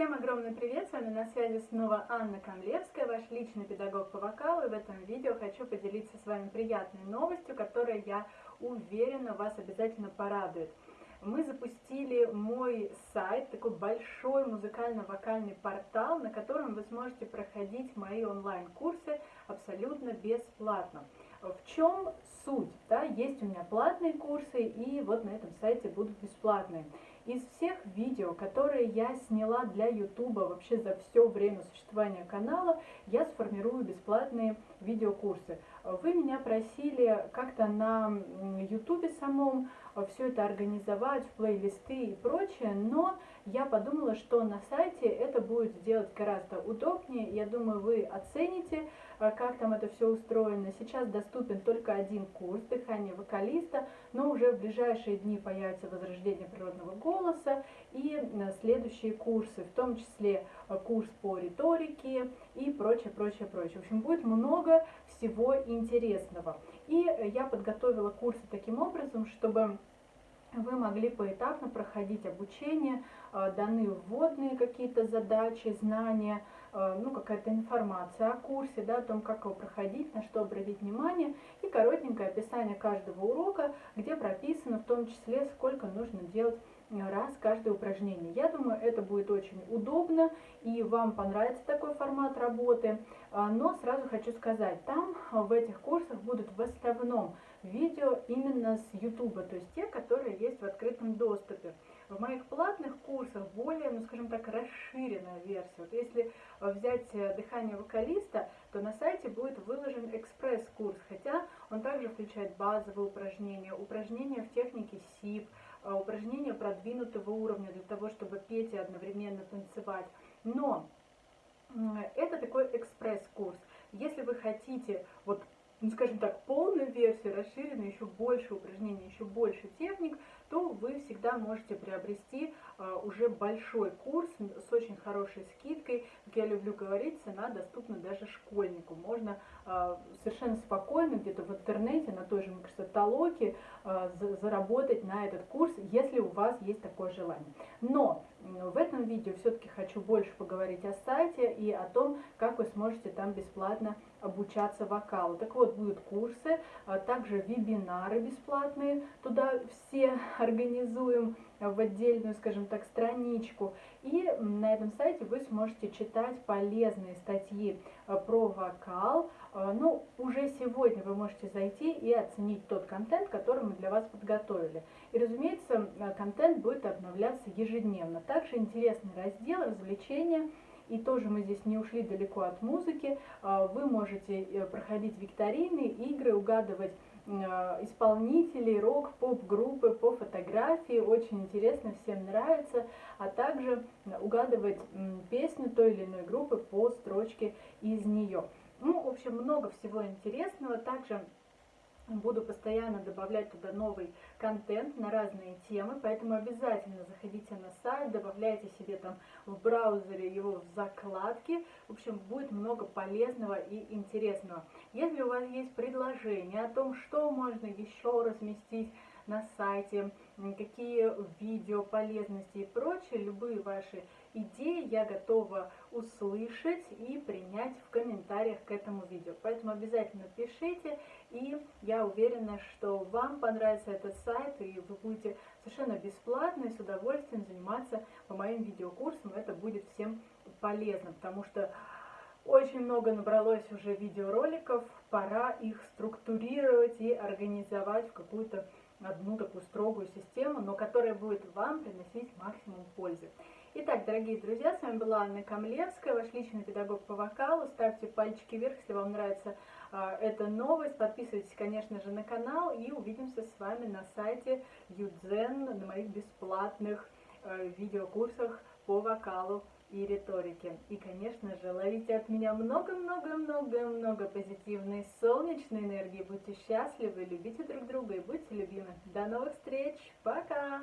Всем огромный привет, с вами на связи снова Анна Камлевская, ваш личный педагог по вокалу, и в этом видео хочу поделиться с вами приятной новостью, которая, я уверена, вас обязательно порадует. Мы запустили мой сайт, такой большой музыкально-вокальный портал, на котором вы сможете проходить мои онлайн-курсы абсолютно бесплатно. В чем суть? Да? Есть у меня платные курсы, и вот на этом сайте будут бесплатные. Из всех видео, которые я сняла для YouTube вообще за все время существования канала, я сформирую бесплатные видеокурсы. Вы меня просили как-то на YouTube самом все это организовать плейлисты и прочее, но я подумала, что на сайте это будет сделать гораздо удобнее. Я думаю, вы оцените, э, как там это все устроено. Сейчас доступен только один курс дыхания вокалиста, но уже в ближайшие дни появится возрождение природного голоса и э, следующие курсы, в том числе э, курс по риторике и прочее, прочее, прочее. В общем, будет много всего интересного. И я подготовила курсы таким образом, чтобы вы могли поэтапно проходить обучение, э, даны вводные какие-то задачи, знания, э, ну, какая-то информация о курсе, да, о том, как его проходить, на что обратить внимание, и коротенькое описание каждого урока, где прописано в том числе, сколько нужно делать раз каждое упражнение. Я думаю, это будет очень удобно и вам понравится такой формат работы. А, но сразу хочу сказать, там в этих курсах будут в основном видео именно с YouTube, то есть те, которые есть в открытом доступе. В моих платных курсах более, ну скажем так, расширенная версия. Вот если взять э, дыхание вокалиста, то на сайте будет выложен экспресс-курс, хотя он также включает базовые упражнения, упражнения в технике СИП, а, упражнения продвинутого уровня для того, чтобы петь и одновременно танцевать. Но это такой экспресс-курс. Хотите, вот, ну, скажем так, полную версию, расширенную, еще больше упражнений, еще больше техник, то вы всегда можете приобрести а, уже большой курс с очень хорошей скидкой. Как я люблю говорить, цена доступна даже школьнику. Можно а, совершенно спокойно где-то в интернете, на той же, мне а, заработать на этот курс, если у вас есть такое желание. Но в этом видео все-таки хочу больше поговорить о сайте и о том, как вы сможете там бесплатно обучаться вокалу. Так вот, будут курсы, также вебинары бесплатные, туда все организуем в отдельную, скажем так, страничку. И на этом сайте вы сможете читать полезные статьи э, про вокал. Э, ну, уже сегодня вы можете зайти и оценить тот контент, который мы для вас подготовили. И, разумеется, э, контент будет обновляться ежедневно. Также интересный раздел развлечения. И тоже мы здесь не ушли далеко от музыки. Вы можете проходить викторины, игры, угадывать Э, исполнителей, рок-поп-группы по фотографии. Очень интересно, всем нравится. А также угадывать песню той или иной группы по строчке из нее. Ну, в общем, много всего интересного. Также Буду постоянно добавлять туда новый контент на разные темы, поэтому обязательно заходите на сайт, добавляйте себе там в браузере его в закладки. В общем, будет много полезного и интересного. Если у вас есть предложение о том, что можно еще разместить на сайте, какие видео, полезности и прочее, любые ваши идеи я готова услышать и принять в комментариях к этому видео. Поэтому обязательно пишите, и я уверена, что вам понравится этот сайт, и вы будете совершенно бесплатно и с удовольствием заниматься по моим видеокурсам. Это будет всем полезно, потому что очень много набралось уже видеороликов, пора их структурировать и организовать в какую-то одну такую строгую систему, но которая будет вам приносить максимум пользы. Итак, дорогие друзья, с вами была Анна Камлевская, ваш личный педагог по вокалу. Ставьте пальчики вверх, если вам нравится э, эта новость. Подписывайтесь, конечно же, на канал и увидимся с вами на сайте Юдзен на моих бесплатных э, видеокурсах по вокалу и риторике. И, конечно же, ловите от меня много-много-много-много позитивной солнечной энергии. Будьте счастливы, любите друг друга и будьте любимы. До новых встреч. Пока!